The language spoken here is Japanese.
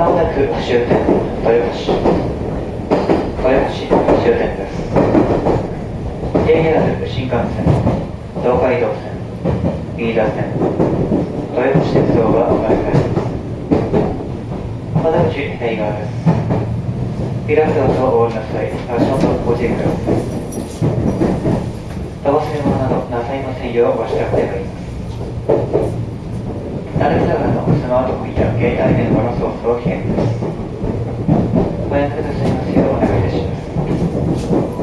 まもなく終点豊橋豊橋終点です新幹線。東海道線飯田線。豊橋鉄道がお乗り換えです。ピラトおりなさいごくださいせるものなどなさいませんようご支度願います。なるべくのスマートフォンや携帯電話の操作を危険です。ごめんください。ますようお願いいたします。